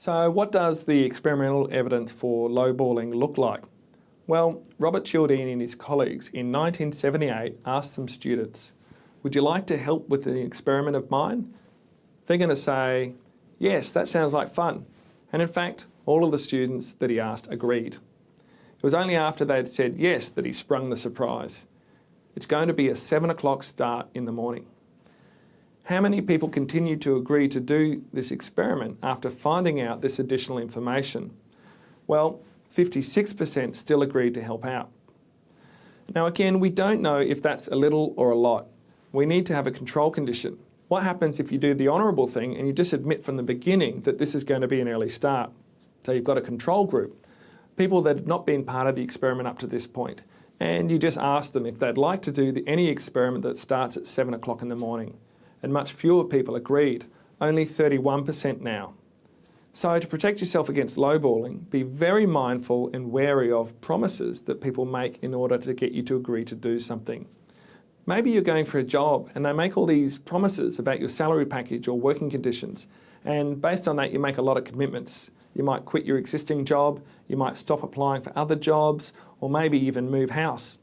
So what does the experimental evidence for lowballing look like? Well, Robert Cialdini and his colleagues in 1978 asked some students, would you like to help with an experiment of mine? They're going to say, yes, that sounds like fun. And in fact, all of the students that he asked agreed. It was only after they'd said yes that he sprung the surprise. It's going to be a seven o'clock start in the morning. How many people continued to agree to do this experiment after finding out this additional information? Well, 56% still agreed to help out. Now again, we don't know if that's a little or a lot. We need to have a control condition. What happens if you do the honourable thing and you just admit from the beginning that this is going to be an early start? So you've got a control group, people that have not been part of the experiment up to this point, and you just ask them if they'd like to do the, any experiment that starts at 7 o'clock in the morning and much fewer people agreed, only 31% now. So to protect yourself against lowballing, be very mindful and wary of promises that people make in order to get you to agree to do something. Maybe you're going for a job and they make all these promises about your salary package or working conditions and based on that you make a lot of commitments. You might quit your existing job, you might stop applying for other jobs or maybe even move house.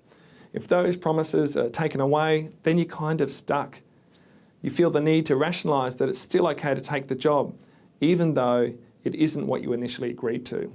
If those promises are taken away, then you're kind of stuck you feel the need to rationalise that it's still okay to take the job, even though it isn't what you initially agreed to.